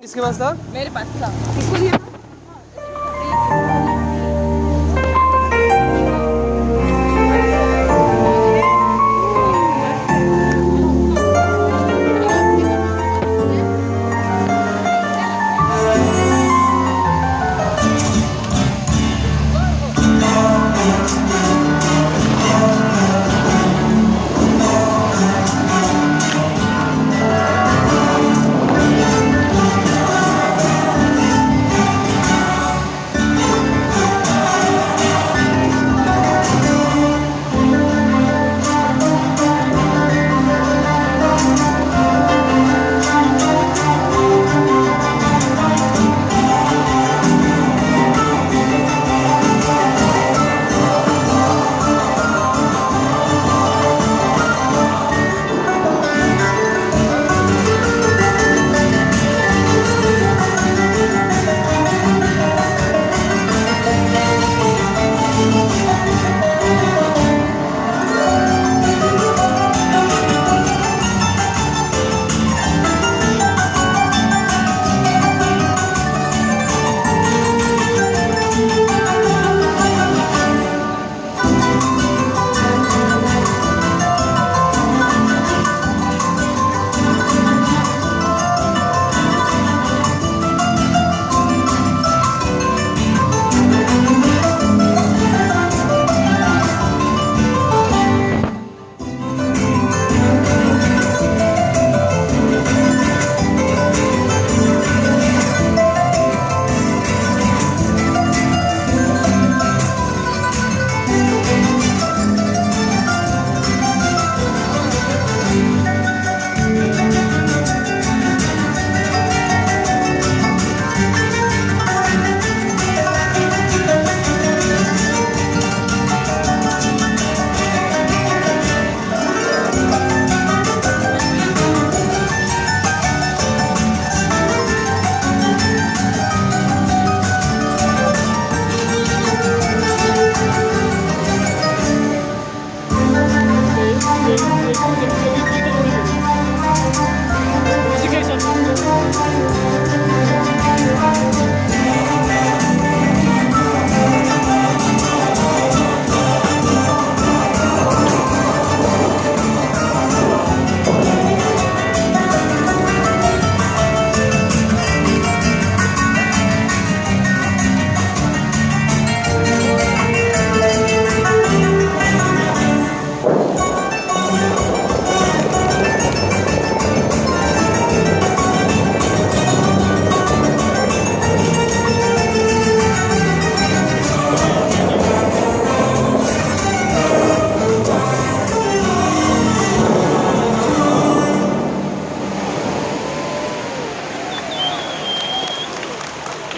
किसके पास था? मेरे पास था। किसको दिया? ये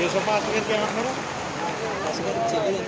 सब पास करके आप करो